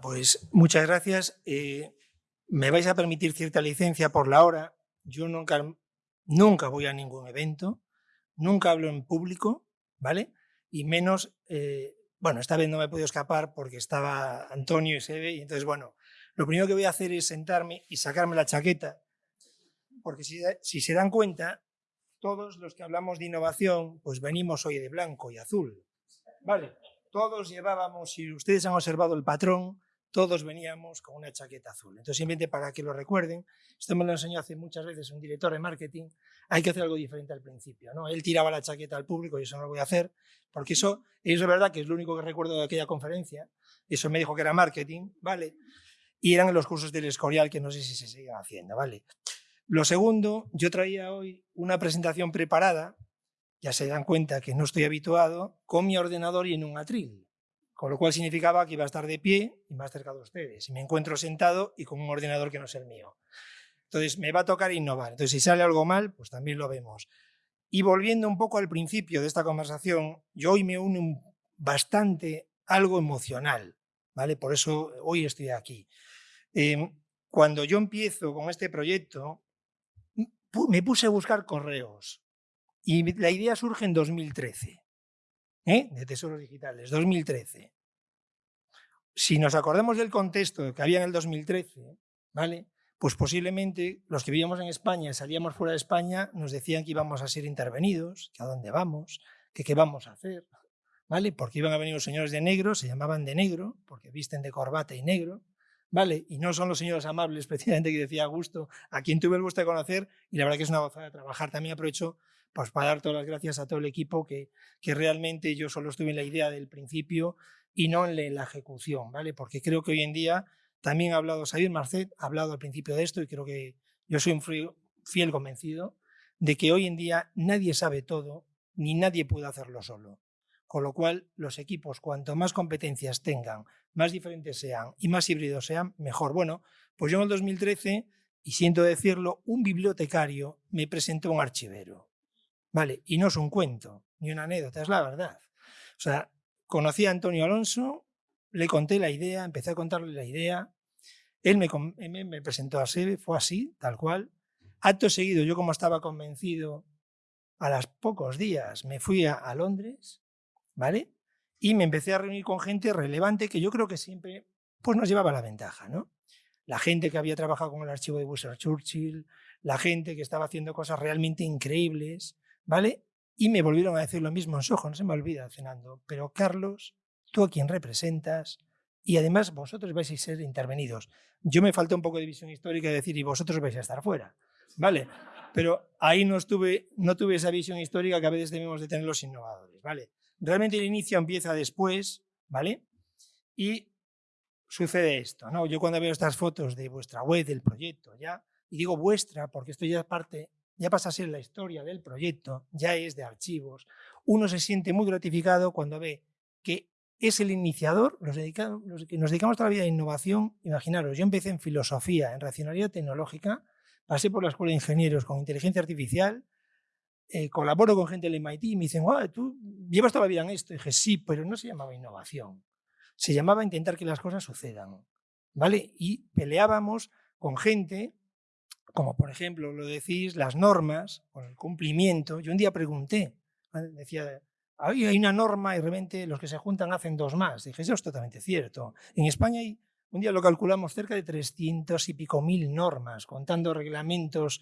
Pues muchas gracias. Eh, me vais a permitir cierta licencia por la hora. Yo nunca, nunca voy a ningún evento, nunca hablo en público, ¿vale? Y menos, eh, bueno, esta vez no me he podido escapar porque estaba Antonio y Sebe, y entonces, bueno, lo primero que voy a hacer es sentarme y sacarme la chaqueta, porque si, si se dan cuenta, todos los que hablamos de innovación, pues venimos hoy de blanco y azul, ¿vale? Todos llevábamos, si ustedes han observado el patrón, todos veníamos con una chaqueta azul. Entonces, simplemente para que lo recuerden, esto me lo enseñó hace muchas veces un director de marketing, hay que hacer algo diferente al principio. ¿no? Él tiraba la chaqueta al público y eso no lo voy a hacer, porque eso, es verdad que es lo único que recuerdo de aquella conferencia, eso me dijo que era marketing, ¿vale? Y eran los cursos del Escorial que no sé si se siguen haciendo, ¿vale? Lo segundo, yo traía hoy una presentación preparada, ya se dan cuenta que no estoy habituado, con mi ordenador y en un atril. Con lo cual significaba que iba a estar de pie y más cerca de ustedes. Y me encuentro sentado y con un ordenador que no es el mío. Entonces me va a tocar innovar. Entonces si sale algo mal, pues también lo vemos. Y volviendo un poco al principio de esta conversación, yo hoy me uno bastante algo emocional, ¿vale? Por eso hoy estoy aquí. Em, cuando yo empiezo con este proyecto, me puse a buscar correos y la idea surge en 2013. ¿Eh? de tesoros digitales, 2013. Si nos acordamos del contexto que había en el 2013, ¿vale? pues posiblemente los que vivíamos en España salíamos fuera de España nos decían que íbamos a ser intervenidos, que a dónde vamos, que qué vamos a hacer, ¿vale? Porque iban a venir los señores de negro, se llamaban de negro, porque visten de corbata y negro, ¿vale? Y no son los señores amables, precisamente, que decía Augusto, a quien tuve el gusto de conocer, y la verdad que es una gozada trabajar. También aprovecho pues, para dar todas las gracias a todo el equipo, que, que realmente yo solo estuve en la idea del principio y no en la ejecución, ¿vale? Porque creo que hoy en día, también ha hablado Xavier Marcet, ha hablado al principio de esto, y creo que yo soy un fiel convencido de que hoy en día nadie sabe todo, ni nadie puede hacerlo solo. Con lo cual, los equipos, cuanto más competencias tengan, más diferentes sean y más híbridos sean, mejor. Bueno, pues yo en el 2013, y siento decirlo, un bibliotecario me presentó un archivero. ¿Vale? Y no es un cuento, ni una anécdota, es la verdad. O sea, conocí a Antonio Alonso, le conté la idea, empecé a contarle la idea, él me, me presentó a Sebe, fue así, tal cual. Acto seguido, yo como estaba convencido, a los pocos días me fui a Londres, ¿vale? Y me empecé a reunir con gente relevante que yo creo que siempre pues, nos llevaba la ventaja, ¿no? La gente que había trabajado con el archivo de Busser Churchill, la gente que estaba haciendo cosas realmente increíbles, ¿vale? Y me volvieron a decir lo mismo en Soho, no se me olvida cenando, pero Carlos, tú a quien representas, y además vosotros vais a ser intervenidos. Yo me falta un poco de visión histórica de decir, y vosotros vais a estar fuera, ¿vale? Pero ahí no, estuve, no tuve esa visión histórica que a veces debemos de tener los innovadores, ¿vale? Realmente el inicio empieza después, ¿vale? Y sucede esto, ¿no? Yo cuando veo estas fotos de vuestra web, del proyecto, ya, y digo vuestra porque esto ya es parte, ya pasa a ser la historia del proyecto, ya es de archivos, uno se siente muy gratificado cuando ve que es el iniciador, los, los que nos dedicamos toda la vida a innovación, imaginaros, yo empecé en filosofía, en racionalidad tecnológica, pasé por la escuela de ingenieros con inteligencia artificial, eh, colaboro con gente del MIT y me dicen, tú llevas toda la vida en esto. Y dije, sí, pero no se llamaba innovación. Se llamaba intentar que las cosas sucedan. ¿Vale? Y peleábamos con gente, como por ejemplo, lo decís, las normas, con el cumplimiento. Yo un día pregunté, decía, hay una norma y de repente los que se juntan hacen dos más. Dije, eso es totalmente cierto. En España hay, un día lo calculamos, cerca de 300 y pico mil normas, contando reglamentos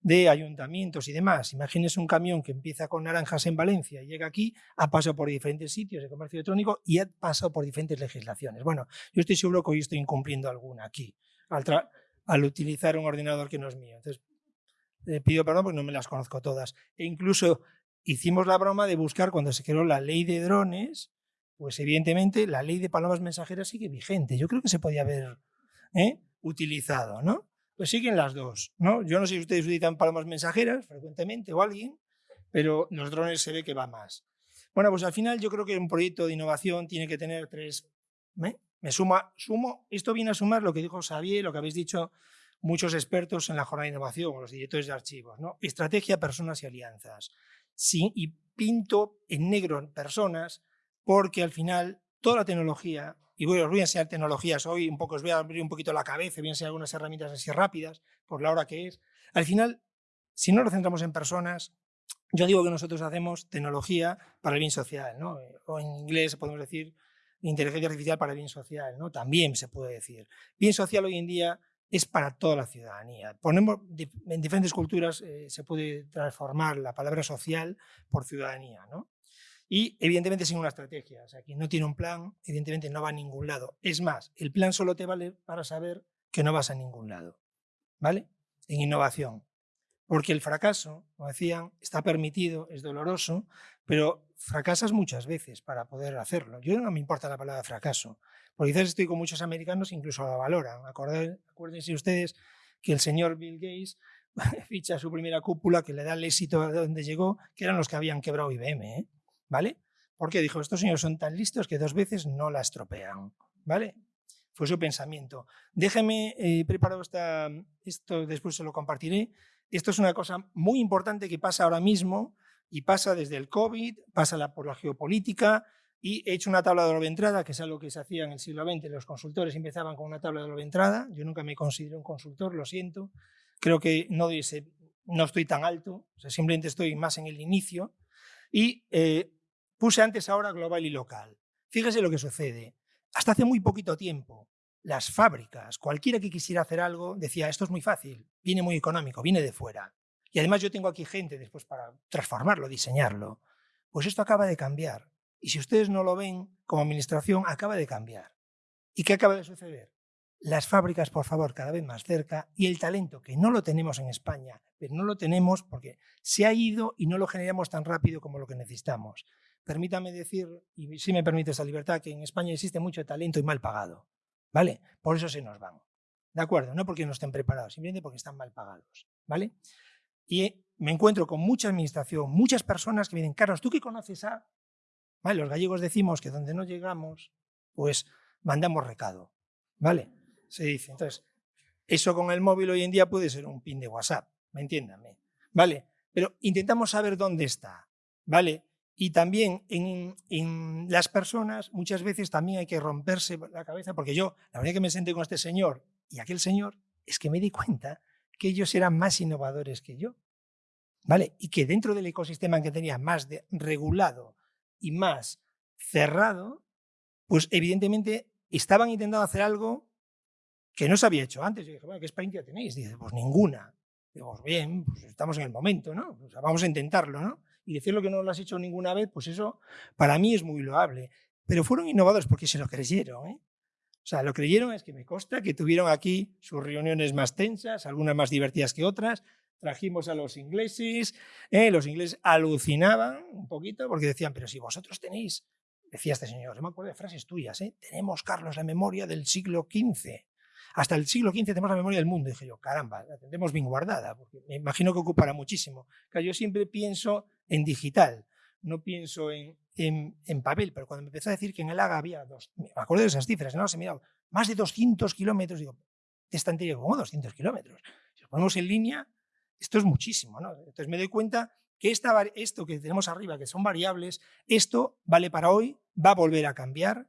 de ayuntamientos y demás. Imagínese un camión que empieza con naranjas en Valencia y llega aquí, ha pasado por diferentes sitios de comercio electrónico y ha pasado por diferentes legislaciones. Bueno, yo estoy seguro que hoy estoy incumpliendo alguna aquí, al, utilizar un ordenador que no es mío. Entonces, le pido perdón porque no me las conozco todas. E incluso hicimos la broma de buscar cuando se creó la ley de drones, pues evidentemente la ley de palomas mensajeras sigue vigente. Yo creo que se podía haber ¿eh? utilizado, ¿no? pues siguen las dos. ¿no? Yo no sé si ustedes utilizan palomas mensajeras frecuentemente o alguien, pero los drones se ve que va más. Bueno, pues al final yo creo que un proyecto de innovación tiene que tener tres... ¿me? Me suma, sumo, esto viene a sumar lo que dijo Xavier, lo que habéis dicho muchos expertos en la jornada de innovación, los directores de archivos, ¿no? Estrategia, personas y alianzas. Sí, y pinto en negro personas porque al final toda la tecnología y voy, os voy a enseñar tecnologías hoy, un poco os voy a abrir un poquito la cabeza, voy a enseñar algunas herramientas así rápidas, por la hora que es. Al final, si no lo centramos en personas, yo digo que nosotros hacemos tecnología para el bien social, ¿no? o en inglés podemos decir inteligencia artificial para el bien social, ¿no? también se puede decir. Bien social hoy en día es para toda la ciudadanía. Ponemos, en diferentes culturas eh, se puede transformar la palabra social por ciudadanía. ¿no? Y evidentemente sin una estrategia. O sea, quien no tiene un plan, evidentemente no va a ningún lado. Es más, el plan solo te vale para saber que no vas a ningún lado. ¿Vale? En innovación. Porque el fracaso, como decían, está permitido, es doloroso, pero fracasas muchas veces para poder hacerlo. Yo no me importa la palabra fracaso, porque quizás estoy con muchos americanos, incluso la valoran. Acuérdense ustedes que el señor Bill Gates ficha su primera cúpula que le da el éxito a donde llegó, que eran los que habían quebrado IBM, ¿eh? ¿vale? Porque dijo, estos señores son tan listos que dos veces no la estropean, ¿vale? Fue su pensamiento. Déjeme, eh, preparado esto, después se lo compartiré, esto es una cosa muy importante que pasa ahora mismo y pasa desde el COVID, pasa por la geopolítica y he hecho una tabla de doble entrada, que es algo que se hacía en el siglo XX, los consultores empezaban con una tabla de doble entrada, yo nunca me considero un consultor, lo siento, creo que no, no estoy tan alto, simplemente estoy más en el inicio y eh, puse antes ahora global y local. Fíjese lo que sucede, hasta hace muy poquito tiempo las fábricas, cualquiera que quisiera hacer algo, decía, esto es muy fácil, viene muy económico, viene de fuera. Y además yo tengo aquí gente después para transformarlo, diseñarlo. Pues esto acaba de cambiar. Y si ustedes no lo ven, como administración, acaba de cambiar. ¿Y qué acaba de suceder? Las fábricas, por favor, cada vez más cerca y el talento, que no lo tenemos en España, pero no lo tenemos porque se ha ido y no lo generamos tan rápido como lo que necesitamos. Permítame decir, y si me permite esa libertad, que en España existe mucho talento y mal pagado. ¿vale? Por eso se nos van. ¿De acuerdo? No porque no estén preparados, simplemente porque están mal pagados, ¿vale? Y me encuentro con mucha administración, muchas personas que me dicen, Carlos, ¿tú qué conoces a...? ¿Vale? Los gallegos decimos que donde no llegamos, pues mandamos recado, ¿vale? Se dice. Entonces, eso con el móvil hoy en día puede ser un pin de WhatsApp, ¿me entiéndame? ¿Vale? Pero intentamos saber dónde está, ¿vale? Y también en, las personas muchas veces también hay que romperse la cabeza, porque yo, la verdad que me senté con este señor y aquel señor, es que me di cuenta que ellos eran más innovadores que yo. ¿Vale? Y que dentro del ecosistema que tenía más regulado y más cerrado, pues evidentemente estaban intentando hacer algo que no se había hecho antes. Yo dije, bueno, ¿qué experiencia tenéis? Dice, pues ninguna. Digo, pues bien, pues estamos en el momento, ¿no? vamos a intentarlo, ¿no? y decirlo que no lo has hecho ninguna vez, pues eso para mí es muy loable. Pero fueron innovadores porque se lo creyeron. ¿eh? O sea, lo creyeron es que me consta que tuvieron aquí sus reuniones más tensas, algunas más divertidas que otras. Trajimos a los ingleses, ¿eh? los ingleses alucinaban un poquito porque decían, pero si vosotros tenéis, decía este señor, yo me acuerdo de frases tuyas, ¿eh? tenemos, Carlos, la memoria del siglo XV hasta el siglo XV tenemos la memoria del mundo. Y dije yo, caramba, la tendremos bien guardada, porque me imagino que ocupará muchísimo. yo siempre pienso en digital, no pienso en, en, papel, pero cuando me empezó a decir que en el AGA había, dos, me acuerdo de esas cifras, ¿no? Se mirado más de 200 kilómetros, digo, de estantería, como 200 kilómetros. Si lo ponemos en línea, esto es muchísimo, ¿no? Entonces me doy cuenta que esta, esto que tenemos arriba, que son variables, esto vale para hoy, va a volver a cambiar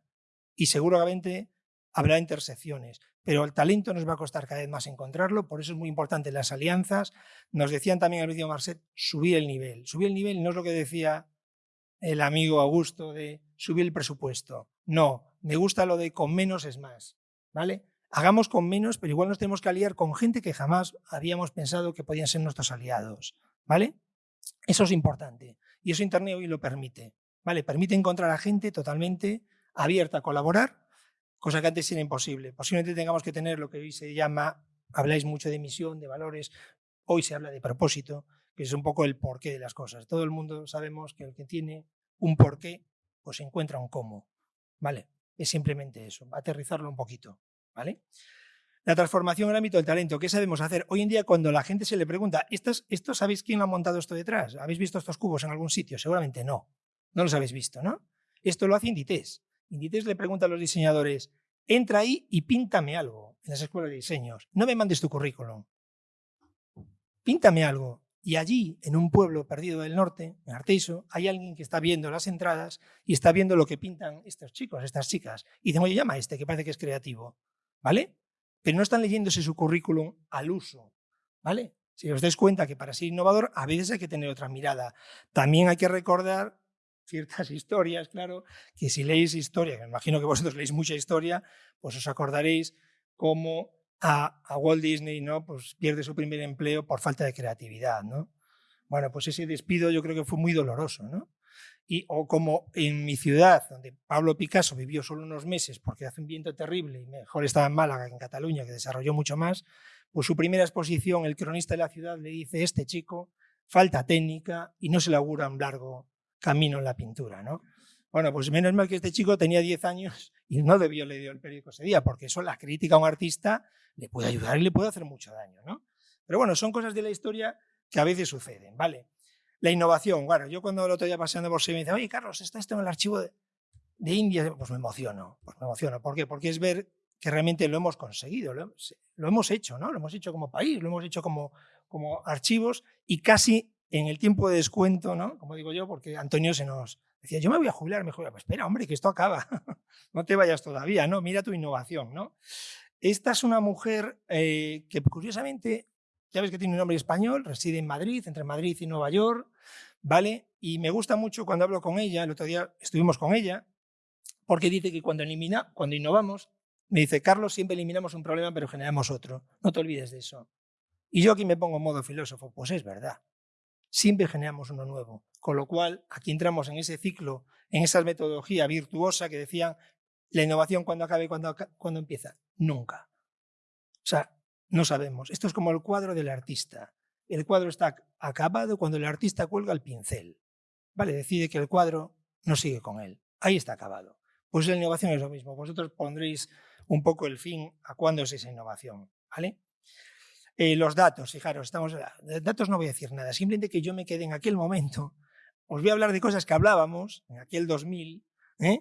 y seguramente habrá intersecciones, pero el talento nos va a costar cada vez más encontrarlo, por eso es muy importante las alianzas. Nos decían también al vídeo Marcet, subir el nivel. Subir el nivel no es lo que decía el amigo Augusto de subir el presupuesto. No, me gusta lo de con menos es más, ¿vale? Hagamos con menos, pero igual nos tenemos que aliar con gente que jamás habíamos pensado que podían ser nuestros aliados, ¿vale? Eso es importante y eso Internet hoy lo permite, ¿vale? Permite encontrar a gente totalmente abierta a colaborar cosa que antes era imposible. Posiblemente tengamos que tener lo que hoy se llama, habláis mucho de misión, de valores, hoy se habla de propósito, que es un poco el porqué de las cosas. Todo el mundo sabemos que el que tiene un porqué, pues encuentra un cómo, ¿vale? Es simplemente eso, aterrizarlo un poquito, ¿vale? La transformación en el ámbito del talento, ¿qué sabemos hacer? Hoy en día cuando la gente se le pregunta, ¿esto sabéis quién ha montado esto detrás? ¿Habéis visto estos cubos en algún sitio? Seguramente no, no los habéis visto, ¿no? Esto lo hace Inditex. Inditex le pregunta a los diseñadores, entra ahí y píntame algo en las escuelas de diseños. No me mandes tu currículum. Píntame algo. Y allí, en un pueblo perdido del norte, en Arteiso, hay alguien que está viendo las entradas y está viendo lo que pintan estos chicos, estas chicas. Y dicen, oye, llama a este, que parece que es creativo. ¿Vale? Pero no están leyéndose su currículum al uso. ¿Vale? Si os dais cuenta que para ser innovador a veces hay que tener otra mirada. También hay que recordar ciertas historias, claro, que si leéis historia, que me imagino que vosotros leéis mucha historia, pues os acordaréis cómo a, Walt Disney ¿no? pues pierde su primer empleo por falta de creatividad. ¿no? Bueno, pues ese despido yo creo que fue muy doloroso. ¿no? Y, o como en mi ciudad, donde Pablo Picasso vivió solo unos meses porque hace un viento terrible y mejor estaba en Málaga que en Cataluña, que desarrolló mucho más, pues su primera exposición, el cronista de la ciudad le dice, este chico falta técnica y no se le augura un largo camino en la pintura. ¿no? Bueno, pues menos mal que este chico tenía 10 años y no debió leer el periódico ese día, porque eso la crítica a un artista le puede ayudar y le puede hacer mucho daño, ¿no? Pero bueno, son cosas de la historia que a veces suceden, ¿vale? La innovación, bueno, yo cuando el otro día paseando por Sevilla me dice, oye, Carlos, está esto en el archivo de, India, pues me emociono, pues me emociono. ¿Por qué? Porque es ver que realmente lo hemos conseguido, lo, hemos hecho, ¿no? Lo hemos hecho como país, lo hemos hecho como, como archivos y casi en el tiempo de descuento, ¿no? Como digo yo, porque Antonio se nos decía, yo me voy a jubilar, me jubilar. Pues espera, hombre, que esto acaba. no te vayas todavía, ¿no? Mira tu innovación, ¿no? Esta es una mujer eh, que curiosamente, ya ves que tiene un nombre español, reside en Madrid, entre Madrid y Nueva York, ¿vale? Y me gusta mucho cuando hablo con ella, el otro día estuvimos con ella, porque dice que cuando, elimina, cuando innovamos, me dice, Carlos, siempre eliminamos un problema, pero generamos otro. No te olvides de eso. Y yo aquí me pongo en modo filósofo, pues es verdad siempre generamos uno nuevo. Con lo cual, aquí entramos en ese ciclo, en esa metodología virtuosa que decían, la innovación cuando acaba y cuando, cuando empieza. Nunca. O sea, no sabemos. Esto es como el cuadro del artista. El cuadro está acabado cuando el artista cuelga el pincel. Vale, decide que el cuadro no sigue con él. Ahí está acabado. Pues la innovación es lo mismo. Vosotros pondréis un poco el fin a cuándo es esa innovación. ¿Vale? Eh, los datos, fijaros, estamos, de datos no voy a decir nada, simplemente que yo me quede en aquel momento, os voy a hablar de cosas que hablábamos en aquel 2000, ¿eh?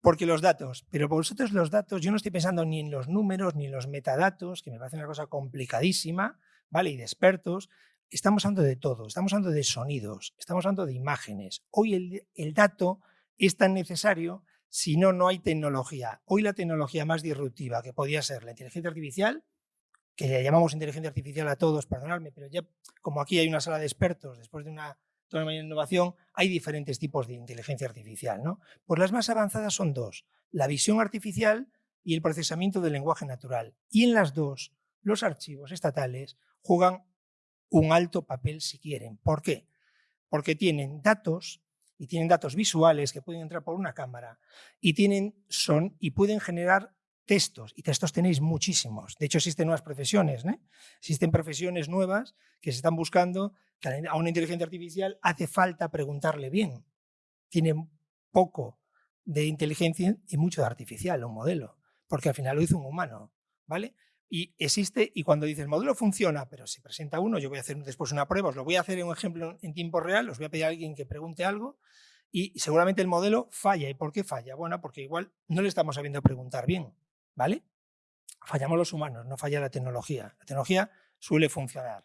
porque los datos, pero vosotros los datos, yo no estoy pensando ni en los números ni en los metadatos, que me parece una cosa complicadísima, ¿vale? Y de expertos, estamos hablando de todo, estamos hablando de sonidos, estamos hablando de imágenes. Hoy el, el dato es tan necesario si no, no hay tecnología. Hoy la tecnología más disruptiva que podía ser la inteligencia artificial que llamamos inteligencia artificial a todos, perdonadme, pero ya como aquí hay una sala de expertos, después de una toda una innovación, hay diferentes tipos de inteligencia artificial. ¿no? Pues las más avanzadas son dos, la visión artificial y el procesamiento del lenguaje natural. Y en las dos, los archivos estatales juegan un alto papel si quieren. ¿Por qué? Porque tienen datos y tienen datos visuales que pueden entrar por una cámara y tienen son y pueden generar textos, y textos tenéis muchísimos. De hecho, existen nuevas profesiones, ¿eh? existen profesiones nuevas que se están buscando, a una inteligencia artificial hace falta preguntarle bien. Tiene poco de inteligencia y mucho de artificial, un modelo, porque al final lo hizo un humano, ¿vale? Y existe, y cuando dice el modelo funciona, pero se presenta uno, yo voy a hacer después una prueba, os lo voy a hacer en un ejemplo en tiempo real, os voy a pedir a alguien que pregunte algo, y seguramente el modelo falla. ¿Y por qué falla? Bueno, porque igual no le estamos sabiendo preguntar bien. ¿Vale? Fallamos los humanos, no falla la tecnología. La tecnología suele funcionar.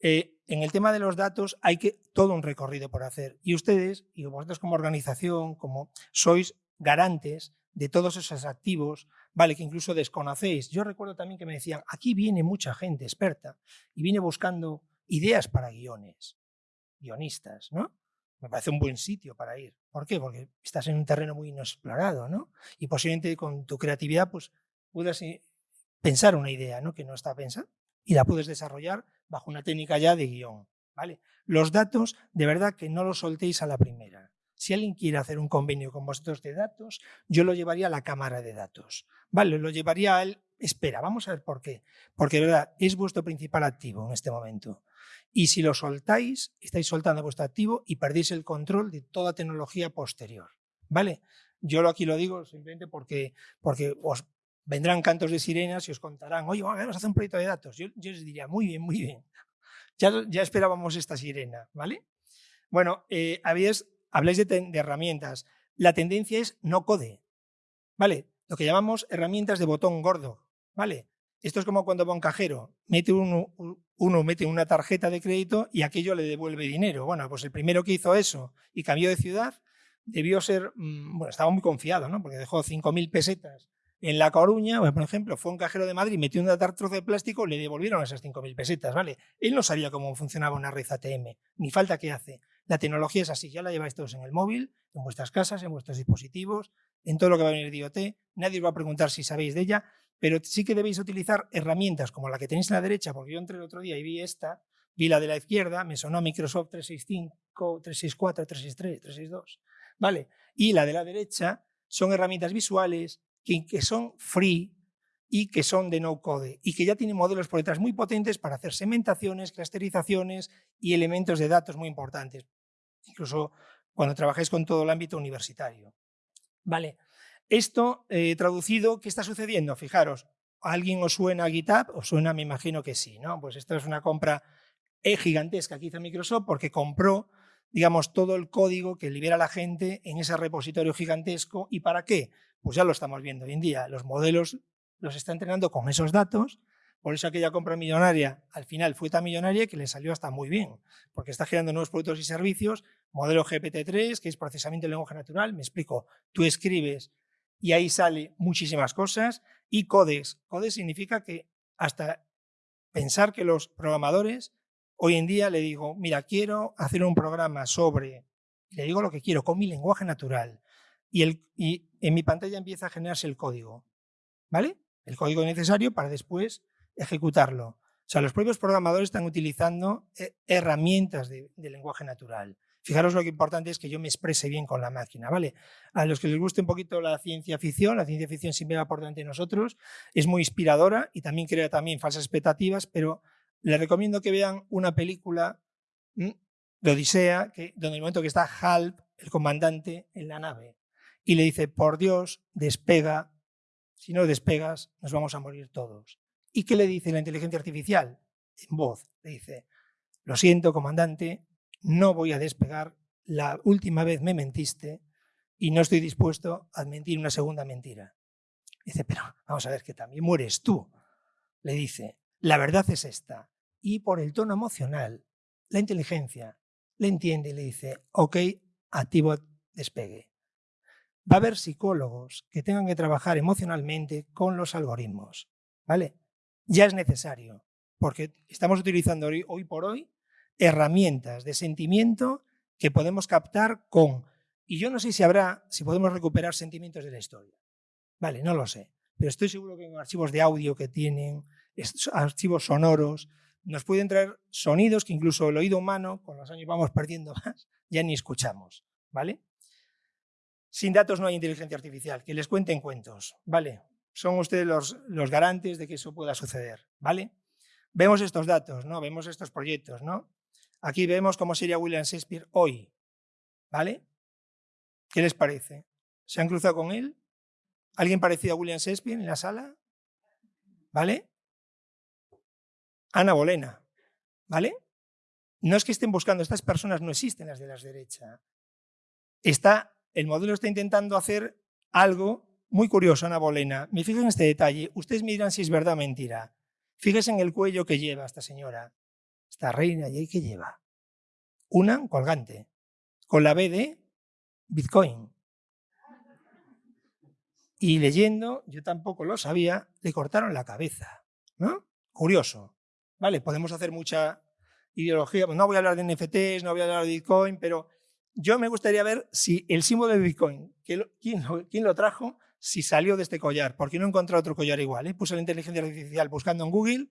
Eh, en el tema de los datos hay que todo un recorrido por hacer. Y ustedes, y vosotros como organización, como sois garantes de todos esos activos, vale, que incluso desconocéis. Yo recuerdo también que me decían, aquí viene mucha gente experta y viene buscando ideas para guiones, guionistas, ¿no? Me parece un buen sitio para ir. ¿Por qué? Porque estás en un terreno muy inexplorado, ¿no? Y posiblemente con tu creatividad, pues, puedas eh, pensar una idea, ¿no? Que no está pensada y la puedes desarrollar bajo una técnica ya de guion, ¿vale? Los datos, de verdad que no los soltéis a la primera. Si alguien quiere hacer un convenio con vosotros de datos, yo lo llevaría a la cámara de datos, ¿vale? Lo llevaría a él, espera, vamos a ver por qué. Porque, de verdad, es vuestro principal activo en este momento. Y si lo soltáis, estáis soltando vuestro activo y perdéis el control de toda tecnología posterior. ¿Vale? Yo aquí lo digo simplemente porque, porque os vendrán cantos de sirenas y os contarán, oye, vamos a hacer un proyecto de datos. Yo, les diría, muy bien, muy bien. Ya, ya esperábamos esta sirena, ¿vale? Bueno, eh, habláis de, de herramientas. La tendencia es no code, ¿vale? Lo que llamamos herramientas de botón gordo, ¿vale? Esto es como cuando va un cajero, mete un, uno mete una tarjeta de crédito y aquello le devuelve dinero. Bueno, pues el primero que hizo eso y cambió de ciudad debió ser, mm, bueno, estaba muy confiado, ¿no? Porque dejó 5.000 pesetas en La Coruña, por ejemplo, fue un cajero de Madrid, metió un trozo de plástico, le devolvieron esas 5.000 pesetas, ¿vale? Él no sabía cómo funcionaba una red ATM, ni falta que hace. La tecnología es así, ya la lleváis todos en el móvil, en vuestras casas, en vuestros dispositivos, en todo lo que va a venir de IoT, nadie os va a preguntar si sabéis de ella, pero sí que debéis utilizar herramientas como la que tenéis en la derecha, porque yo entré el otro día y vi esta, vi la de la izquierda, me sonó Microsoft 365, 364, 363, 362, ¿vale? Y la de la derecha son herramientas visuales que, son free y que son de no code y que ya tienen modelos por detrás muy potentes para hacer segmentaciones, clusterizaciones y elementos de datos muy importantes, incluso cuando trabajáis con todo el ámbito universitario. Vale, esto eh, traducido, ¿qué está sucediendo? Fijaros, ¿a alguien os suena GitHub? ¿Os suena? Me imagino que sí, ¿no? Pues esto es una compra eh, gigantesca que hizo Microsoft porque compró digamos, todo el código que libera la gente en ese repositorio gigantesco. ¿Y para qué? Pues ya lo estamos viendo hoy en día. Los modelos los está entrenando con esos datos. Por eso aquella compra millonaria al final fue tan millonaria que le salió hasta muy bien, porque está generando nuevos productos y servicios, modelo GPT-3, que es procesamiento de lenguaje natural, me explico, tú escribes y ahí sale muchísimas cosas, y codex. Codex significa que hasta pensar que los programadores Hoy en día le digo, mira, quiero hacer un programa sobre, le digo lo que quiero, con mi lenguaje natural. Y, el, y en mi pantalla empieza a generarse el código. ¿Vale? El código necesario para después ejecutarlo. O sea, los propios programadores están utilizando eh, herramientas de, lenguaje natural. Fijaros lo que importante es que yo me exprese bien con la máquina, ¿vale? A los que les guste un poquito la ciencia ficción, la ciencia ficción siempre va por delante de nosotros, es muy inspiradora y también crea también falsas expectativas, pero les recomiendo que vean una película de Odisea, que, donde el momento que está Halp, el comandante, en la nave, y le dice, por Dios, despega, si no despegas, nos vamos a morir todos. ¿Y qué le dice la inteligencia artificial? En voz, le dice, lo siento, comandante, no voy a despegar, la última vez me mentiste y no estoy dispuesto a mentir una segunda mentira. Dice, pero vamos a ver que también mueres tú. Le dice, la verdad es esta. Y por el tono emocional, la inteligencia le entiende y le dice, ok, activo despegue. Va a haber psicólogos que tengan que trabajar emocionalmente con los algoritmos, ¿vale? Ya es necesario, porque estamos utilizando hoy, hoy por hoy herramientas de sentimiento que podemos captar con, y yo no sé si habrá, si podemos recuperar sentimientos de la historia, ¿vale? No lo sé, pero estoy seguro que en archivos de audio que tienen, archivos sonoros, nos pueden traer sonidos que incluso el oído humano, con los años vamos perdiendo más, ya ni escuchamos, ¿vale? Sin datos no hay inteligencia artificial, que les cuenten cuentos, ¿vale? Son ustedes los, los garantes de que eso pueda suceder, ¿vale? Vemos estos datos, ¿no? Vemos estos proyectos, ¿no? Aquí vemos cómo sería William Shakespeare hoy, ¿vale? ¿Qué les parece? ¿Se han cruzado con él? ¿Alguien parecido a William Shakespeare en la sala? ¿Vale? Ana Bolena, ¿vale? No es que estén buscando, estas personas no existen las de la derecha. Está, el modelo está intentando hacer algo muy curioso, Ana Bolena. Me fijo en este detalle, ustedes me dirán si es verdad o mentira. Fíjense en el cuello que lleva esta señora, esta reina, ¿y qué lleva? Una colgante, con la B de Bitcoin. Y leyendo, yo tampoco lo sabía, le cortaron la cabeza. ¿no? Curioso. ¿vale? Podemos hacer mucha ideología, no voy a hablar de NFTs, no voy a hablar de Bitcoin, pero yo me gustaría ver si el símbolo de Bitcoin, ¿quién lo, trajo? Si salió de este collar, porque no he encontrado otro collar igual. ¿eh? Puse la inteligencia artificial buscando en Google,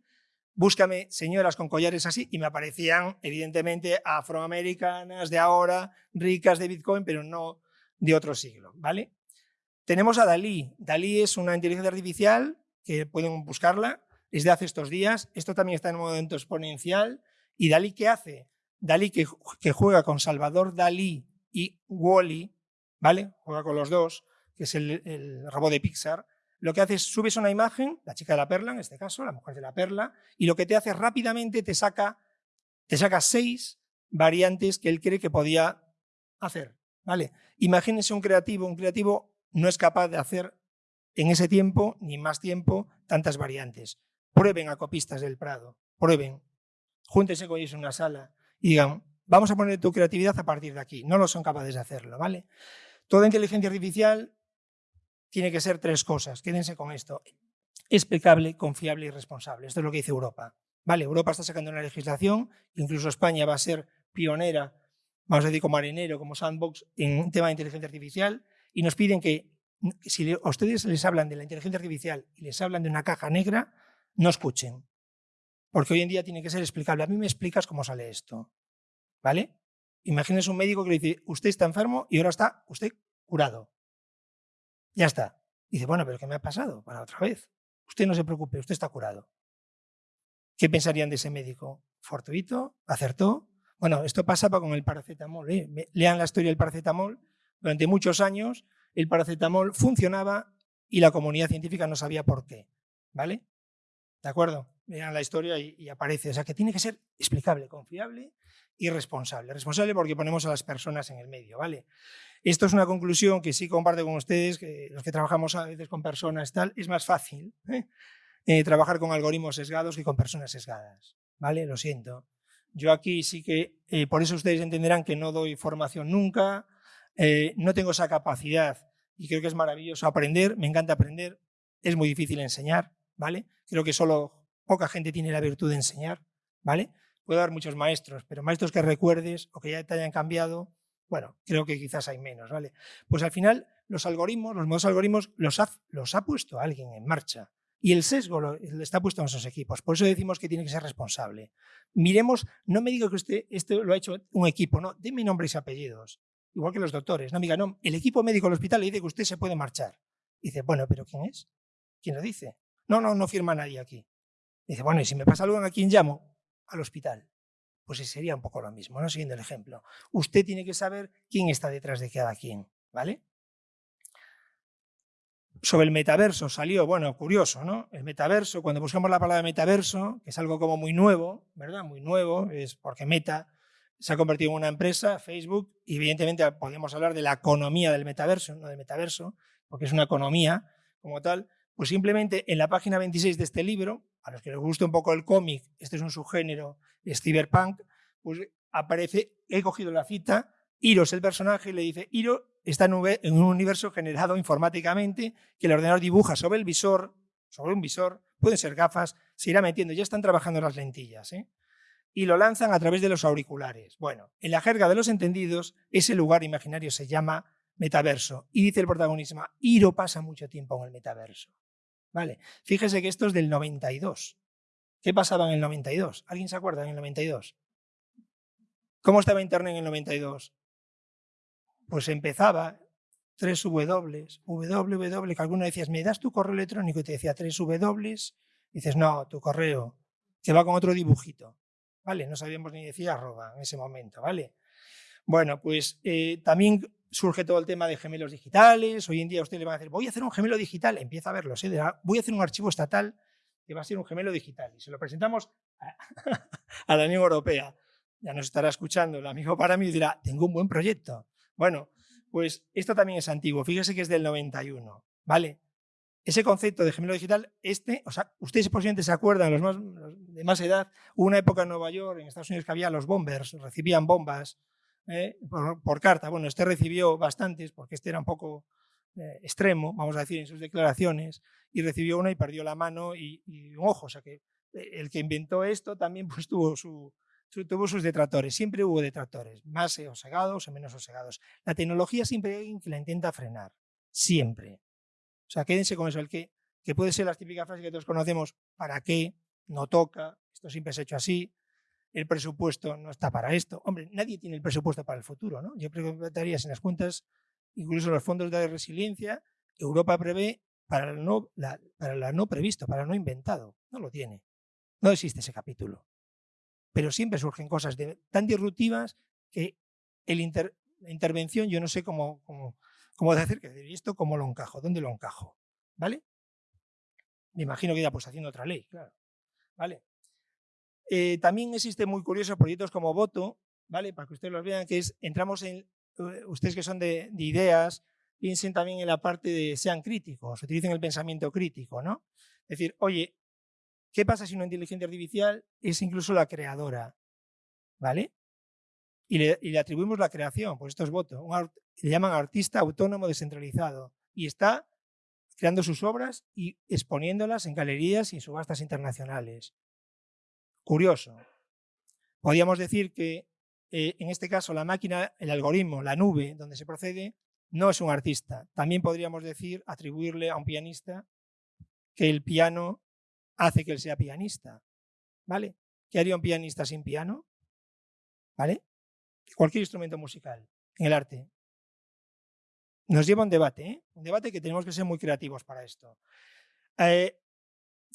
búscame señoras con collares así, y me aparecían, evidentemente, afroamericanas de ahora, ricas de Bitcoin, pero no de otro siglo, ¿vale? Tenemos a Dalí. Dalí es una inteligencia artificial, que pueden buscarla, es de hace estos días. Esto también está en un momento exponencial. ¿Y Dalí qué hace? Dalí que, juega con Salvador Dalí y Wally, ¿vale? Juega con los dos, que es el, robot de Pixar. Lo que hace es, subes una imagen, la chica de la perla en este caso, la mujer de la perla, y lo que te hace rápidamente te saca, te saca seis variantes que él cree que podía hacer. ¿vale? Imagínense un creativo, un creativo no es capaz de hacer en ese tiempo, ni más tiempo, tantas variantes. Prueben a copistas del Prado, prueben. júntense con ellos en una sala y digan, vamos a poner tu creatividad a partir de aquí. No lo son capaces de hacerlo, ¿vale? Toda inteligencia artificial tiene que ser tres cosas, quédense con esto. Explicable, confiable y responsable. Esto es lo que dice Europa. Vale, Europa está sacando una legislación, incluso España va a ser pionera, vamos a decir como marinero, como sandbox, en tema de inteligencia artificial, y nos piden que si a ustedes les hablan de la inteligencia artificial y les hablan de una caja negra, no escuchen. Porque hoy en día tiene que ser explicable. A mí me explicas cómo sale esto. ¿Vale? Imagínese un médico que le dice, usted está enfermo y ahora está usted curado. Ya está. dice, bueno, pero ¿qué me ha pasado? Para otra vez. Usted no se preocupe, usted está curado. ¿Qué pensarían de ese médico? ¿Fortuito? ¿Acertó? Bueno, esto pasaba con el paracetamol. ¿eh? Lean la historia del paracetamol. Durante muchos años el paracetamol funcionaba y la comunidad científica no sabía por qué. ¿Vale? ¿De acuerdo? Vean la historia y, aparece. O sea, que tiene que ser explicable, confiable y responsable. Responsable porque ponemos a las personas en el medio, ¿vale? Esto es una conclusión que sí comparto con ustedes, los que trabajamos a veces con personas tal, es más fácil ¿eh? Eh, trabajar con algoritmos sesgados que con personas sesgadas, ¿vale? Lo siento. Yo aquí sí que, eh, por eso ustedes entenderán que no doy formación nunca, no tengo esa capacidad y creo que es maravilloso aprender, me encanta aprender, es muy difícil enseñar, ¿vale? Creo que solo poca gente tiene la virtud de enseñar, ¿vale? Puedo dar muchos maestros, pero maestros que recuerdes o que ya te hayan cambiado, bueno, creo que quizás hay menos, ¿vale? Pues al final los algoritmos, los modos algoritmos los ha, los ha puesto alguien en marcha y el sesgo lo, está puesto en esos equipos. Por eso decimos que tiene que ser responsable. Miremos, no me diga que usted esto lo ha hecho un equipo, no, deme nombres y apellidos, igual que los doctores. No me diga, no, el equipo médico del hospital le dice que usted se puede marchar. dice, bueno, pero ¿quién es? ¿Quién lo dice? No, no, no firma nadie aquí. Dice, bueno, y si me pasa algo, ¿a quién llamo? Al hospital. Pues sería un poco lo mismo, ¿no? Siguiendo el ejemplo. Usted tiene que saber quién está detrás de cada quien, ¿vale? Sobre el metaverso salió, bueno, curioso, ¿no? El metaverso, cuando buscamos la palabra metaverso, que es algo como muy nuevo, ¿verdad? Muy nuevo, es porque Meta se ha convertido en una empresa, Facebook, y evidentemente podemos hablar de la economía del metaverso, no del metaverso, porque es una economía como tal, pues simplemente en la página 26 de este libro, a los que les guste un poco el cómic, este es un subgénero, es cyberpunk, pues aparece, he cogido la cita, Iro es el personaje y le dice, Iro está en un universo generado informáticamente que el ordenador dibuja sobre el visor, sobre un visor, pueden ser gafas, se irá metiendo, ya están trabajando las lentillas, ¿eh? y lo lanzan a través de los auriculares. Bueno, en la jerga de los entendidos, ese lugar imaginario se llama metaverso. Y dice el protagonista, Iro pasa mucho tiempo en el metaverso. Vale, fíjese que esto es del 92. ¿Qué pasaba en el 92? ¿Alguien se acuerda en el 92? ¿Cómo estaba Internet en el 92? Pues empezaba tres W, www, que alguno decías, ¿me das tu correo electrónico? Y te decía tres W, dices, no, tu correo, que va con otro dibujito. ¿Vale? No sabíamos ni decir arroba en ese momento, ¿vale? Bueno, pues eh, también surge todo el tema de gemelos digitales. Hoy en día usted le va a decir, voy a hacer un gemelo digital. Empieza a verlo, ¿eh? voy a hacer un archivo estatal que va a ser un gemelo digital. Y se lo presentamos a, la Unión Europea. Ya nos estará escuchando el amigo para mí y dirá, tengo un buen proyecto. Bueno, pues esto también es antiguo. Fíjese que es del 91, ¿vale? Ese concepto de gemelo digital, este, o sea, ustedes posiblemente se acuerdan, los, más, de más edad, hubo una época en Nueva York, en Estados Unidos, que había los bombers, recibían bombas ¿eh? por, carta. Bueno, este recibió bastantes porque este era un poco eh, extremo, vamos a decir, en sus declaraciones, y recibió una y perdió la mano y, un ojo. O sea que eh, el que inventó esto también pues, tuvo, su, tuvo sus detractores. Siempre hubo detractores, más osegados o menos osegados. La tecnología siempre hay alguien que la intenta frenar. Siempre. O sea, quédense con eso. El que, que puede ser las típicas frases que todos conocemos, ¿para qué? No toca, esto siempre se ha hecho así, el presupuesto no está para esto. Hombre, nadie tiene el presupuesto para el futuro, ¿no? Yo preguntaría si en las cuentas, incluso los fondos de resiliencia, Europa prevé para no, la, para no previsto, para no inventado. No lo tiene. No existe ese capítulo. Pero siempre surgen cosas tan disruptivas que el la intervención, yo no sé cómo, cómo, cómo decir que esto cómo lo encajo, dónde lo encajo. ¿Vale? Me imagino que ya pues haciendo otra ley, claro. ¿Vale? Eh, también existe muy curiosos proyectos como Voto, ¿vale? Para que ustedes los vean, que es, entramos en, eh, ustedes que son de, ideas, piensen también en la parte de sean críticos, utilicen el pensamiento crítico, ¿no? Es decir, oye, ¿Qué pasa si una inteligencia artificial es incluso la creadora? ¿Vale? Y le, atribuimos la creación, pues esto es voto. le llaman artista autónomo descentralizado y está creando sus obras y exponiéndolas en galerías y en subastas internacionales. Curioso. Podríamos decir que eh, en este caso la máquina, el algoritmo, la nube donde se procede, no es un artista. También podríamos decir, atribuirle a un pianista que el piano hace que él sea pianista. ¿Vale? ¿Qué haría un pianista sin piano? ¿Vale? Cualquier instrumento musical en el arte. Nos lleva a un debate, ¿eh? un debate que tenemos que ser muy creativos para esto. Eh,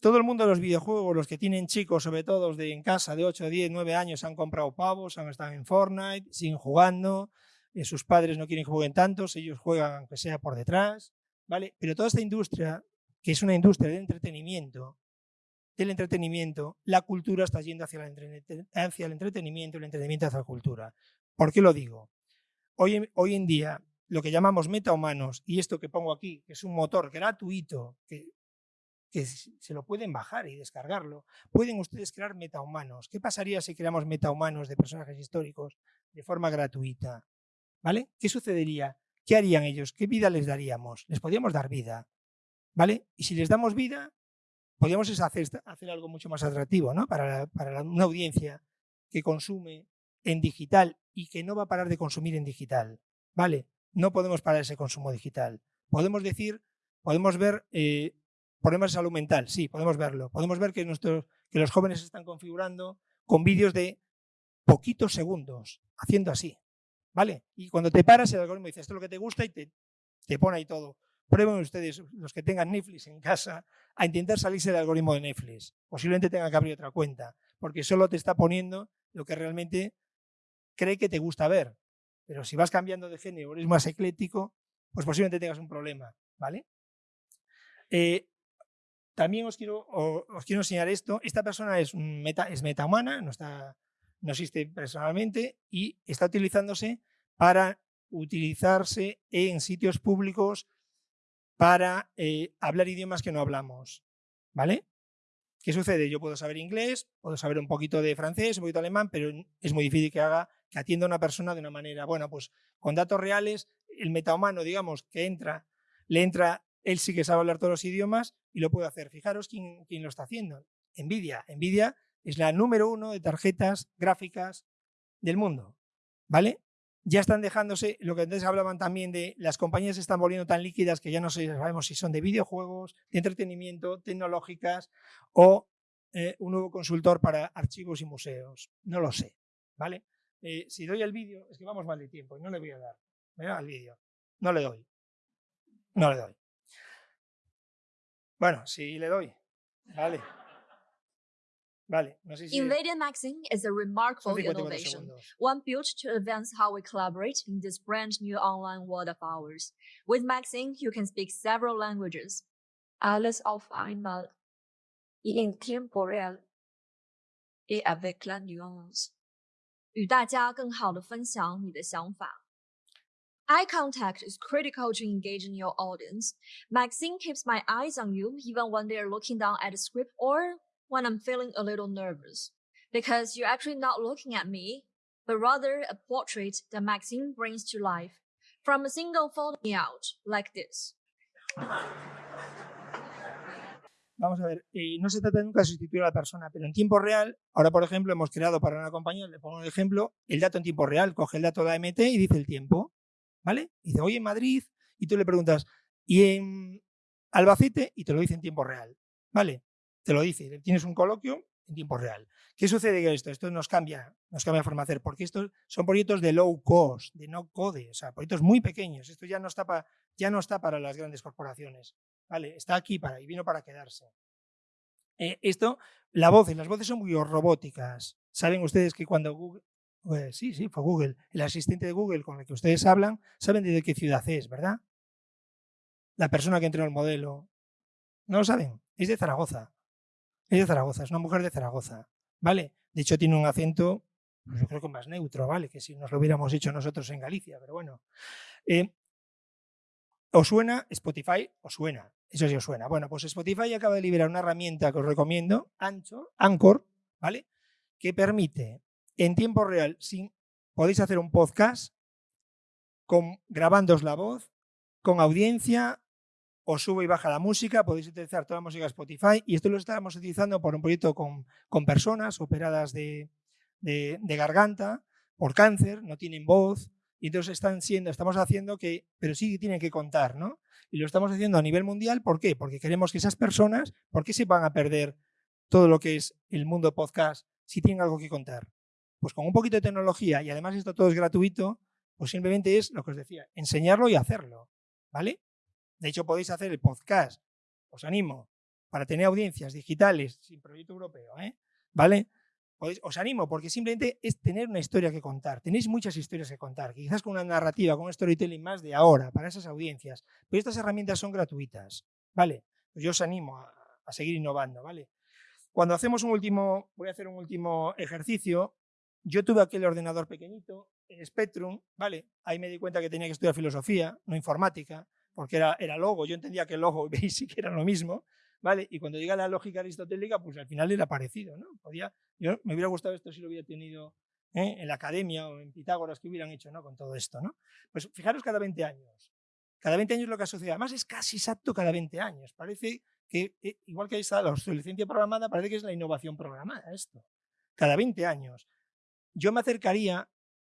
todo el mundo de los videojuegos, los que tienen chicos, sobre todo de en casa de 8, 10, 9 años, han comprado pavos, han estado en Fortnite, siguen jugando, eh, sus padres no quieren que jueguen tantos, ellos juegan aunque sea por detrás, ¿vale? Pero toda esta industria, que es una industria de entretenimiento, del entretenimiento, la cultura está yendo hacia, hacia el entretenimiento el entretenimiento hacia la cultura. ¿Por qué lo digo? Hoy, en día, lo que llamamos metahumanos, y esto que pongo aquí, que es un motor gratuito, que se lo pueden bajar y descargarlo. Pueden ustedes crear metahumanos. ¿Qué pasaría si creamos metahumanos de personajes históricos de forma gratuita? ¿Vale? ¿Qué sucedería? ¿Qué harían ellos? ¿Qué vida les daríamos? Les podríamos dar vida. ¿Vale? Y si les damos vida, podríamos hacer, hacer algo mucho más atractivo ¿no? para, para una audiencia que consume en digital y que no va a parar de consumir en digital. ¿Vale? No podemos parar ese consumo digital. Podemos decir, podemos ver eh, Problemas de salud mental, sí, podemos verlo. Podemos ver que, nuestros, que los jóvenes se están configurando con vídeos de poquitos segundos, haciendo así. ¿Vale? Y cuando te paras, el algoritmo dice, esto es lo que te gusta y te, te pone ahí todo. Prueben ustedes, los que tengan Netflix en casa, a intentar salirse del algoritmo de Netflix. Posiblemente tengan que abrir otra cuenta, porque solo te está poniendo lo que realmente cree que te gusta ver. Pero si vas cambiando de género, eres más ecléctico, pues posiblemente tengas un problema. ¿Vale? Eh, también os quiero, os quiero enseñar esto. Esta persona es, meta, es metahumana, no, está, no existe personalmente y está utilizándose para utilizarse en sitios públicos para eh, hablar idiomas que no hablamos. ¿Vale? ¿Qué sucede? Yo puedo saber inglés, puedo saber un poquito de francés, un poquito de alemán, pero es muy difícil que haga, que atienda a una persona de una manera, bueno, pues con datos reales, el metahumano, digamos, que entra, le entra él sí que sabe hablar todos los idiomas y lo puede hacer. Fijaros quién, lo está haciendo. Nvidia. Nvidia es la número uno de tarjetas gráficas del mundo. ¿Vale? Ya están dejándose, lo que antes hablaban también de las compañías se están volviendo tan líquidas que ya no sabemos si son de videojuegos, de entretenimiento, tecnológicas o eh, un nuevo consultor para archivos y museos. No lo sé. ¿Vale? Eh, si doy el vídeo, es que vamos mal de tiempo y no le voy a dar. Me da vídeo. No le doy. No le doy. Bueno, sí le doy. Vale. Vale, no sé si NVIDIA Maxine is a remarkable innovation, one built to advance how we collaborate in this brand new online world of ours. With Maxine, you can speak several languages. Alles auf einmal, en tiempo real, et avec la nuance. 与大家更好的分享你的想法。 Eye contact is critical to engaging your audience. Maxine keeps my eyes on you even when they're looking down at the script or when I'm feeling a little nervous. Because you're actually not looking at me, but rather a portrait that Maxine brings to life from a single photo out like this. Vamos a ver, eh, no se trata nunca de sustituir a la persona, pero en tiempo real, ahora por ejemplo hemos creado para una compañía, le pongo un ejemplo, el dato en tiempo real, coge el dato de AMT y dice el tiempo. ¿Vale? Dice, oye, en Madrid, y tú le preguntas, ¿y en Albacete? Y te lo dice en tiempo real, ¿vale? Te lo dice, tienes un coloquio en tiempo real. ¿Qué sucede con esto? Esto nos cambia, nos cambia la forma de hacer, porque estos son proyectos de low cost, de no code, o sea, proyectos muy pequeños. Esto ya no está, para, ya no está para las grandes corporaciones, ¿vale? Está aquí para, y vino para quedarse. Eh, esto, la voz, las voces son muy robóticas. Saben ustedes que cuando Google, pues sí, sí, fue Google. El asistente de Google con el que ustedes hablan, saben de qué ciudad es, ¿verdad? La persona que entrenó el modelo. No lo saben. Es de Zaragoza. Es de Zaragoza, es una mujer de Zaragoza. ¿Vale? De hecho, tiene un acento, pues yo creo que más neutro, ¿vale? Que si nos lo hubiéramos hecho nosotros en Galicia, pero bueno. Eh, ¿Os suena Spotify? ¿Os suena? Eso sí os suena. Bueno, pues Spotify acaba de liberar una herramienta que os recomiendo, Anchor, Anchor ¿vale? Que permite en tiempo real, podéis hacer un podcast con, grabándoos la voz, con audiencia, os sube y baja la música, podéis utilizar toda la música Spotify y esto lo estamos utilizando por un proyecto con, personas operadas de, de, de garganta por cáncer, no tienen voz, y entonces están siendo, estamos haciendo que, pero sí tienen que contar, ¿no? Y lo estamos haciendo a nivel mundial, ¿por qué? Porque queremos que esas personas, ¿por qué se van a perder todo lo que es el mundo podcast si tienen algo que contar? Pues con un poquito de tecnología y además esto todo es gratuito, pues simplemente es lo que os decía, enseñarlo y hacerlo, ¿vale? De hecho podéis hacer el podcast, os animo, para tener audiencias digitales sin proyecto europeo, ¿eh? ¿vale? os animo porque simplemente es tener una historia que contar. Tenéis muchas historias que contar, quizás con una narrativa, con un storytelling más de ahora, para esas audiencias. Pero estas herramientas son gratuitas, ¿vale? Pues yo os animo a, a seguir innovando, ¿vale? Cuando hacemos un último, voy a hacer un último ejercicio, yo tuve aquel ordenador pequeñito, el Spectrum, ¿vale? Ahí me di cuenta que tenía que estudiar filosofía, no informática, porque era, era logo, yo entendía que logo y Basic era lo mismo, ¿vale? Y cuando llega la lógica aristotélica, pues al final era parecido, ¿no? Podía, yo me hubiera gustado esto si lo hubiera tenido ¿eh? en la academia o en Pitágoras que hubieran hecho, ¿no? Con todo esto, ¿no? Pues fijaros cada 20 años. Cada 20 años lo que ha sucedido. Además es casi exacto cada 20 años. Parece que, eh, igual que está la obsolescencia programada, parece que es la innovación programada esto. Cada 20 años. Yo me acercaría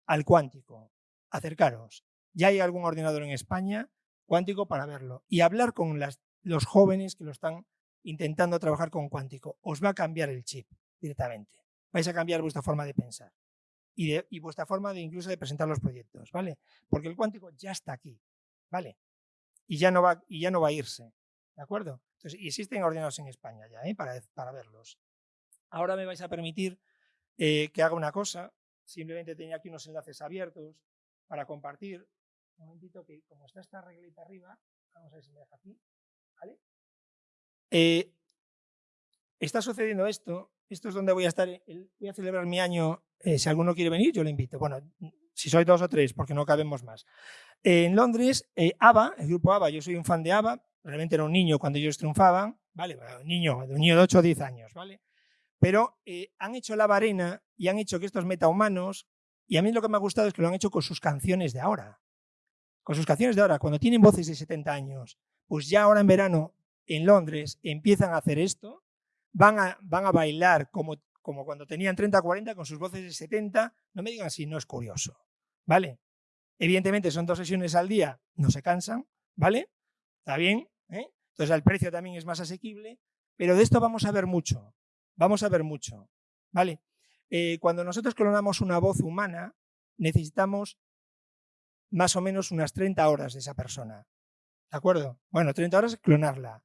al cuántico. Acercaros. Ya hay algún ordenador en España cuántico para verlo. Y hablar con los jóvenes que lo están intentando trabajar con cuántico. Os va a cambiar el chip directamente. Vais a cambiar vuestra forma de pensar y, vuestra forma de incluso de presentar los proyectos, ¿vale? Porque el cuántico ya está aquí, ¿vale? Y ya no va, y ya no va a irse, ¿de acuerdo? Entonces, existen ordenados en España ya, ¿eh? para, para verlos. Ahora me vais a permitir eh, que haga una cosa. Simplemente tenía aquí unos enlaces abiertos para compartir. Un momentito que como está esta reglita arriba, vamos a ver si me deja aquí. Eh, está sucediendo esto, esto es donde voy a estar, voy a celebrar mi año, eh, si alguno quiere venir, yo le invito. Bueno, si sois dos o tres, porque no cabemos más. en Londres, eh, ABBA, el grupo ABBA, yo soy un fan de ABBA, realmente era un niño cuando ellos triunfaban, ¿vale? Un niño, un niño de 8 o 10 años, ¿vale? Pero han hecho la varena y han hecho que estos metahumanos, y a mí lo que me ha gustado es que lo han hecho con sus canciones de ahora. Con sus canciones de ahora, cuando tienen voces de 70 años, pues ya ahora en verano en Londres empiezan a hacer esto, van a, van a bailar como, como cuando tenían 30 40 con sus voces de 70, no me digan si no es curioso, ¿vale? Evidentemente son dos sesiones al día, no se cansan, ¿vale? Está bien, ¿eh? Entonces el precio también es más asequible, pero de esto vamos a ver mucho, vamos a ver mucho, ¿vale? Eh, cuando nosotros clonamos una voz humana, necesitamos más o menos unas 30 horas de esa persona. ¿De acuerdo? Bueno, 30 horas clonarla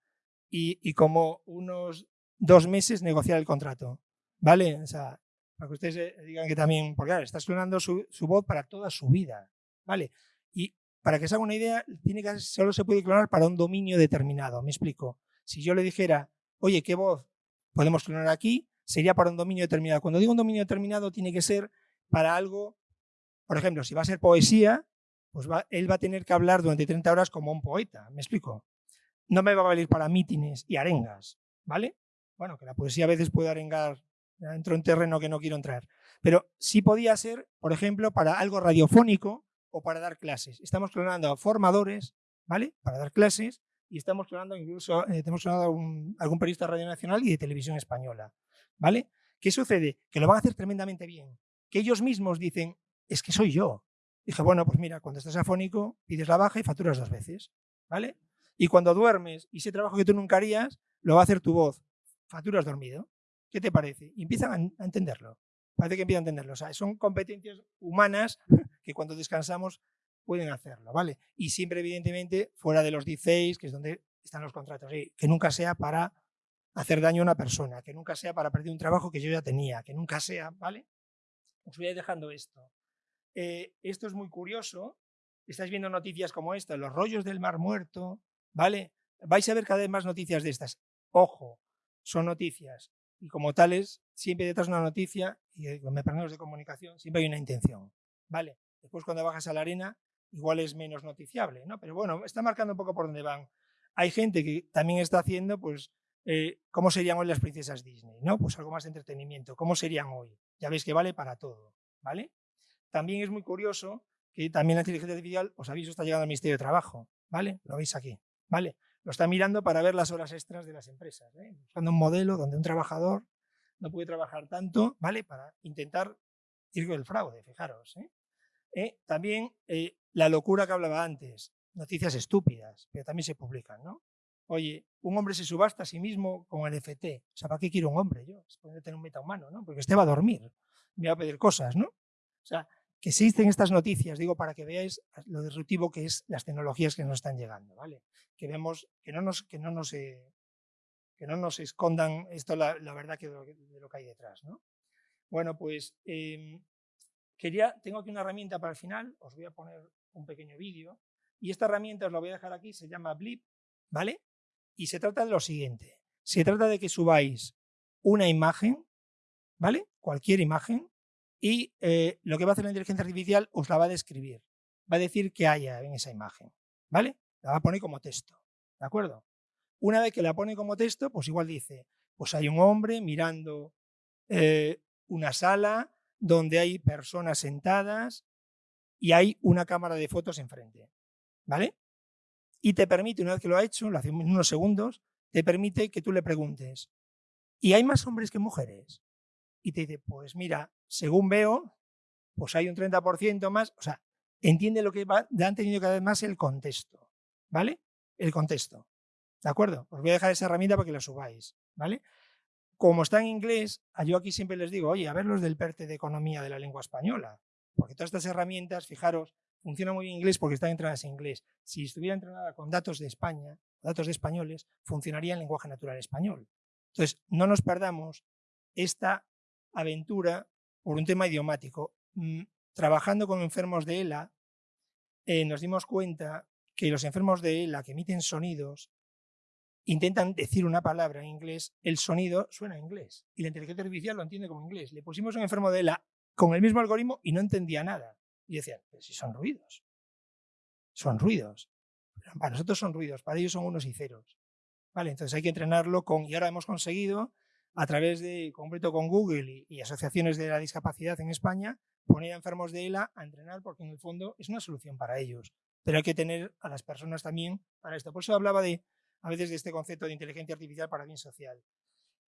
y, como unos dos meses negociar el contrato. ¿Vale? O sea, para que ustedes eh, digan que también, porque claro, estás clonando su, voz para toda su vida. ¿Vale? Y para que se haga una idea, tiene que, solo se puede clonar para un dominio determinado. Me explico. Si yo le dijera, oye, ¿qué voz podemos clonar aquí? Sería para un dominio determinado. Cuando digo un dominio determinado, tiene que ser para algo, por ejemplo, si va a ser poesía, pues él va a tener que hablar durante 30 horas como un poeta. ¿Me explico? no me va a valer para mítines y arengas, ¿vale? Bueno, que la poesía a veces puede arengar, entro en terreno que no quiero entrar, pero sí podía ser, por ejemplo, para algo radiofónico o para dar clases. Estamos clonando a formadores, ¿vale? Para dar clases y estamos clonando incluso, eh, tenemos a algún periodista de Radio Nacional y de Televisión Española, ¿vale? ¿Qué sucede? Que lo van a hacer tremendamente bien. Que ellos mismos dicen, es que soy yo. Dije, bueno, pues mira, cuando estás afónico, pides la baja y facturas dos veces, ¿vale? Y cuando duermes y ese trabajo que tú nunca harías, lo va a hacer tu voz. Facturas dormido. ¿Qué te parece? Y empiezan a entenderlo. Parece que empiezan a entenderlo. O sea, son competencias humanas que cuando descansamos pueden hacerlo, ¿vale? Y siempre, evidentemente, fuera de los 16, que es donde están los contratos. Que nunca sea para hacer daño a una persona, que nunca sea para perder un trabajo que yo ya tenía, que nunca sea, ¿vale? Os voy a ir dejando esto. Eh, esto es muy curioso. Estáis viendo noticias como esta, los rollos del Mar Muerto, ¿vale? Vais a ver cada vez más noticias de estas. Ojo, son noticias. Y como tales, siempre detrás de una noticia, y con medios de comunicación, siempre hay una intención, ¿vale? Después cuando bajas a la arena, igual es menos noticiable, ¿no? Pero bueno, está marcando un poco por dónde van. Hay gente que también está haciendo, pues, eh, cómo serían hoy las princesas Disney, ¿no? Pues algo más de entretenimiento, cómo serían hoy. Ya veis que vale para todo, ¿vale? También es muy curioso que también la inteligencia artificial, os aviso, está llegando al Ministerio de Trabajo, ¿vale? Lo veis aquí, ¿vale? Lo está mirando para ver las horas extras de las empresas, ¿eh? buscando un modelo donde un trabajador no puede trabajar tanto, ¿vale? Para intentar ir con el fraude, fijaros, ¿eh? ¿Eh? También la locura que hablaba antes, noticias estúpidas, pero también se publican, ¿no? Oye, un hombre se subasta a sí mismo con el FT. O sea, ¿para qué quiero un hombre yo? Se puede tener un metahumano, ¿no? Porque este va a dormir, me va a pedir cosas, ¿no? O sea, que existen estas noticias, digo, para que veáis lo disruptivo que es las tecnologías que nos están llegando, ¿vale? Que vemos, que no nos, que no nos, eh, que no nos escondan esto, la, la verdad que de, lo, que hay detrás, ¿no? Bueno, pues em, quería, tengo aquí una herramienta para el final, os voy a poner un pequeño vídeo, y esta herramienta os la voy a dejar aquí, se llama Blip, ¿vale? Y se trata de lo siguiente. Se trata de que subáis una imagen, ¿vale? Cualquier imagen, y eh, lo que va a hacer la inteligencia artificial os la va a describir. Va a decir qué haya en esa imagen, ¿vale? La va a poner como texto, ¿de acuerdo? Una vez que la pone como texto, pues igual dice, pues hay un hombre mirando eh, una sala donde hay personas sentadas y hay una cámara de fotos enfrente, ¿vale? y te permite, una vez que lo ha hecho, lo hace en unos segundos, te permite que tú le preguntes, ¿y hay más hombres que mujeres? Y te dice, pues mira, según veo, pues hay un 30% más, o sea, entiende lo que va, han tenido cada vez más el contexto, ¿vale? El contexto, ¿de acuerdo? Os voy a dejar esa herramienta para que la subáis, ¿vale? Como está en inglés, yo aquí siempre les digo, oye, a ver los del PERTE de Economía de la Lengua Española, porque todas estas herramientas, fijaros, funciona muy bien en inglés porque están entrenadas en inglés. Si estuviera entrenada con datos de España, datos de españoles, funcionaría en lenguaje natural español. Entonces, no nos perdamos esta aventura por un tema idiomático. Mm, trabajando con enfermos de ELA, eh, nos dimos cuenta que los enfermos de ELA que emiten sonidos intentan decir una palabra en inglés, el sonido suena en inglés y la inteligencia artificial lo entiende como inglés. Le pusimos un enfermo de ELA con el mismo algoritmo y no entendía nada. Y decían, pero si son ruidos. Son ruidos. para nosotros son ruidos, para ellos son unos y ceros. Vale, entonces hay que entrenarlo con, y ahora hemos conseguido, a través de, completo con Google y, asociaciones de la discapacidad en España, poner a enfermos de ELA a entrenar porque en el fondo es una solución para ellos. Pero hay que tener a las personas también para esto. Por eso hablaba de, a veces de este concepto de inteligencia artificial para bien social.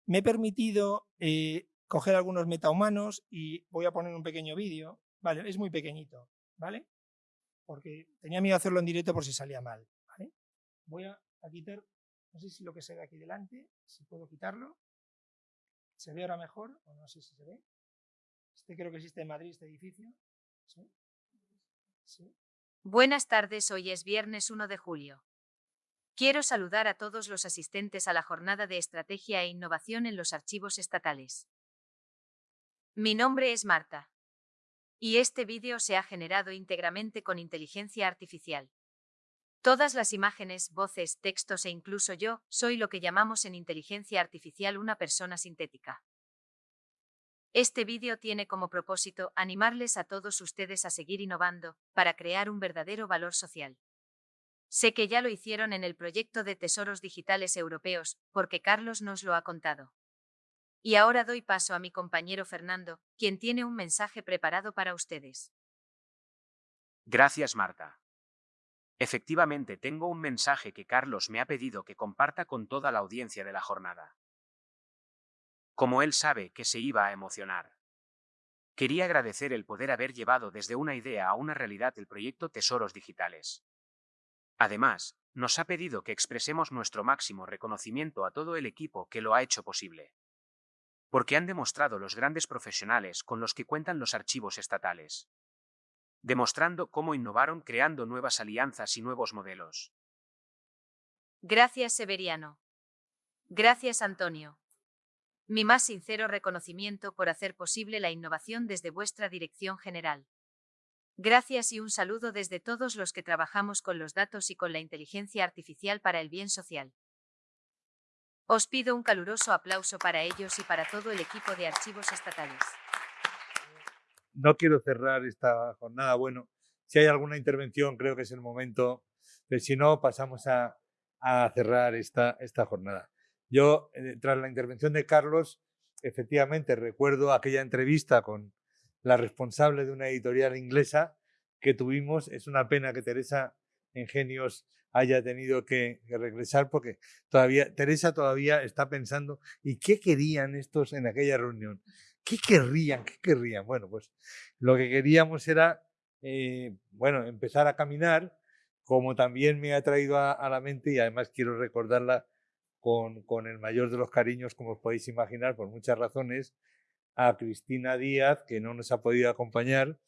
Me he permitido eh, coger algunos metahumanos y voy a poner un pequeño vídeo Vale, es muy pequeñito, ¿vale? Porque tenía miedo hacerlo en directo por si salía mal, ¿vale? Voy a, quitar, no sé si lo que se ve aquí delante, si puedo quitarlo. ¿Se ve ahora mejor? O no sé si se ve. Este creo que existe en Madrid, este edificio. ¿Sí? Buenas tardes, hoy es viernes 1 de julio. Quiero saludar a todos los asistentes a la jornada de estrategia e innovación en los archivos estatales. Mi nombre es Marta. Y este vídeo se ha generado íntegramente con inteligencia artificial. Todas las imágenes, voces, textos e incluso yo, soy lo que llamamos en inteligencia artificial una persona sintética. Este vídeo tiene como propósito animarles a todos ustedes a seguir innovando, para crear un verdadero valor social. Sé que ya lo hicieron en el proyecto de tesoros digitales europeos, porque Carlos nos lo ha contado. Y ahora doy paso a mi compañero Fernando, quien tiene un mensaje preparado para ustedes. Gracias, Marta. Efectivamente, tengo un mensaje que Carlos me ha pedido que comparta con toda la audiencia de la jornada. Como él sabe que se iba a emocionar. Quería agradecer el poder haber llevado desde una idea a una realidad el proyecto Tesoros Digitales. Además, nos ha pedido que expresemos nuestro máximo reconocimiento a todo el equipo que lo ha hecho posible porque han demostrado los grandes profesionales con los que cuentan los archivos estatales, demostrando cómo innovaron creando nuevas alianzas y nuevos modelos. Gracias, Severiano. Gracias, Antonio. Mi más sincero reconocimiento por hacer posible la innovación desde vuestra dirección general. Gracias y un saludo desde todos los que trabajamos con los datos y con la inteligencia artificial para el bien social. Os pido un caluroso aplauso para ellos y para todo el equipo de archivos estatales. No quiero cerrar esta jornada, bueno, Si hay alguna intervención, creo que es el momento. Pero si no, pasamos a, cerrar esta, esta jornada. Yo, eh, tras la intervención de Carlos, efectivamente recuerdo aquella entrevista con la responsable de una editorial inglesa que tuvimos. Es una pena que Teresa Ingenios haya tenido que, regresar porque todavía Teresa todavía está pensando ¿y qué querían estos en aquella reunión? ¿Qué querrían? ¿Qué querrían? Bueno, pues lo que queríamos era, eh, bueno, empezar a caminar, como también me ha traído a, la mente y además quiero recordarla con, con, el mayor de los cariños, como os podéis imaginar, por muchas razones, a Cristina Díaz, que no nos ha podido acompañar,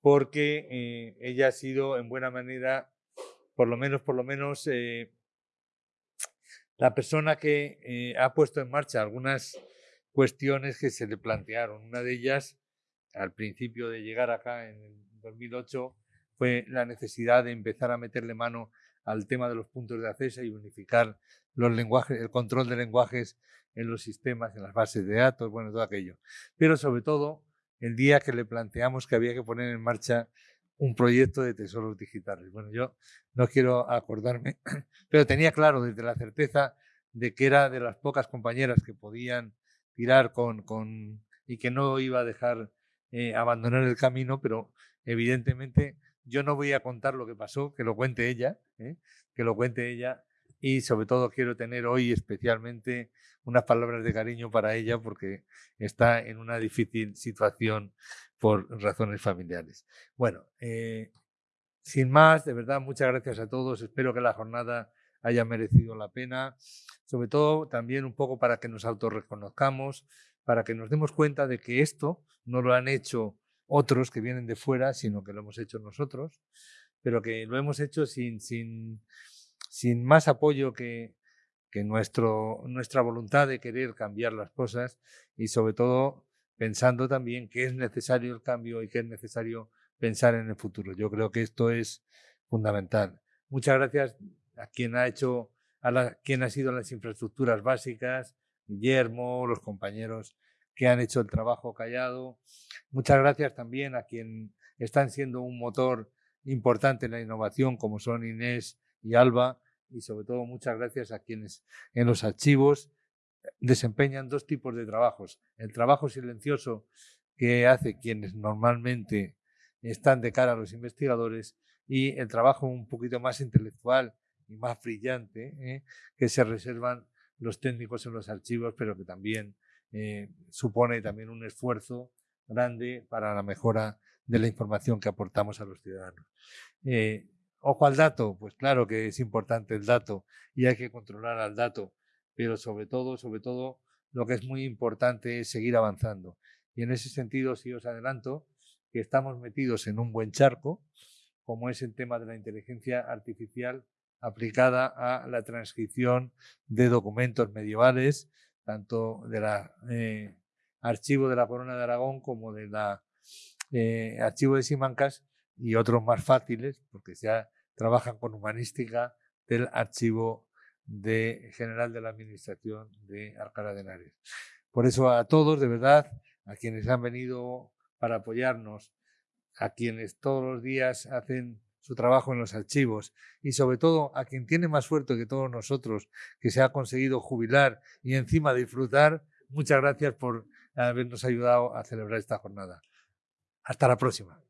porque eh, ella ha sido en buena manera por lo menos, por lo menos, eh, la persona que eh, ha puesto en marcha algunas cuestiones que se le plantearon. Una de ellas, al principio de llegar acá en el 2008, fue la necesidad de empezar a meterle mano al tema de los puntos de acceso y unificar los lenguajes, el control de lenguajes en los sistemas, en las bases de datos, bueno, todo aquello. Pero sobre todo, el día que le planteamos que había que poner en marcha un proyecto de tesoros digitales. Bueno, yo no quiero acordarme, pero tenía claro desde la certeza de que era de las pocas compañeras que podían tirar con, con y que no iba a dejar eh, abandonar el camino, pero evidentemente yo no voy a contar lo que pasó, que lo cuente ella, ¿eh? que lo cuente ella y sobre todo quiero tener hoy especialmente unas palabras de cariño para ella porque está en una difícil situación por razones familiares. Bueno, eh, sin más, de verdad, muchas gracias a todos. Espero que la jornada haya merecido la pena, sobre todo también un poco para que nos autorreconozcamos, para que nos demos cuenta de que esto no lo han hecho otros que vienen de fuera, sino que lo hemos hecho nosotros, pero que lo hemos hecho sin, sin, sin más apoyo que, que nuestro, nuestra voluntad de querer cambiar las cosas y sobre todo pensando también que es necesario el cambio y que es necesario pensar en el futuro. Yo creo que esto es fundamental. Muchas gracias a quien ha hecho, a quien ha sido las infraestructuras básicas, Guillermo, los compañeros que han hecho el trabajo callado. Muchas gracias también a quien están siendo un motor importante en la innovación, como son Inés y Alba, y sobre todo muchas gracias a quienes en los archivos desempeñan dos tipos de trabajos. El trabajo silencioso que hace quienes normalmente están de cara a los investigadores y el trabajo un poquito más intelectual y más brillante ¿eh? que se reservan los técnicos en los archivos, pero que también eh, supone también un esfuerzo grande para la mejora de la información que aportamos a los ciudadanos. Eh, ojo al dato, pues claro que es importante el dato y hay que controlar al dato, pero sobre todo, sobre todo, lo que es muy importante es seguir avanzando. Y en ese sentido, sí os adelanto que estamos metidos en un buen charco, como es el tema de la inteligencia artificial aplicada a la transcripción de documentos medievales, tanto del eh, archivo de la Corona de Aragón como del eh, archivo de Simancas y otros más fáciles, porque ya trabajan con humanística del archivo de general de la Administración de Alcalá de Henares. Por eso a todos, de verdad, a quienes han venido para apoyarnos, a quienes todos los días hacen su trabajo en los archivos y sobre todo a quien tiene más suerte que todos nosotros, que se ha conseguido jubilar y encima disfrutar, muchas gracias por habernos ayudado a celebrar esta jornada. Hasta la próxima.